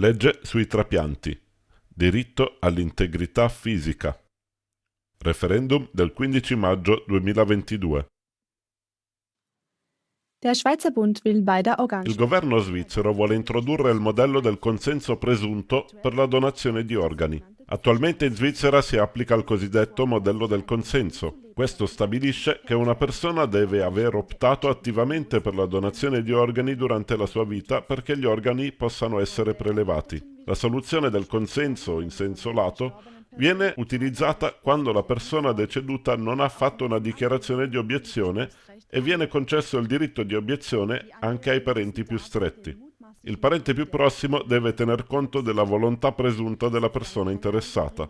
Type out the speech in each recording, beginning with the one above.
Legge sui trapianti. Diritto all'integrità fisica. Referendum del 15 maggio 2022. Der Schweizer Bund will bei der Organ Il governo svizzero vuole introdurre il modello del consenso presunto per la donazione di organi. Attualmente in Svizzera si applica il cosiddetto modello del consenso. Questo stabilisce che una persona deve aver optato attivamente per la donazione di organi durante la sua vita perché gli organi possano essere prelevati. La soluzione del consenso in senso lato viene utilizzata quando la persona deceduta non ha fatto una dichiarazione di obiezione e viene concesso il diritto di obiezione anche ai parenti più stretti. Il parente più prossimo deve tener conto della volontà presunta della persona interessata.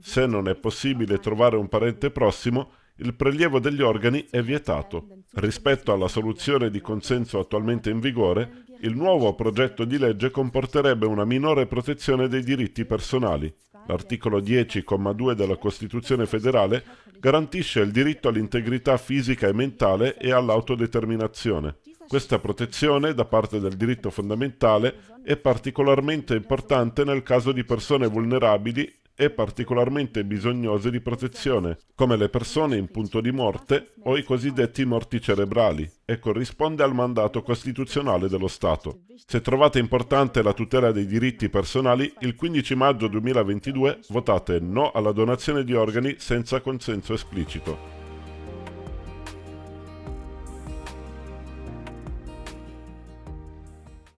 Se non è possibile trovare un parente prossimo, il prelievo degli organi è vietato. Rispetto alla soluzione di consenso attualmente in vigore, il nuovo progetto di legge comporterebbe una minore protezione dei diritti personali. L'articolo 10,2 della Costituzione federale garantisce il diritto all'integrità fisica e mentale e all'autodeterminazione. Questa protezione da parte del diritto fondamentale è particolarmente importante nel caso di persone vulnerabili e particolarmente bisognose di protezione, come le persone in punto di morte o i cosiddetti morti cerebrali, e corrisponde al mandato costituzionale dello Stato. Se trovate importante la tutela dei diritti personali, il 15 maggio 2022 votate no alla donazione di organi senza consenso esplicito.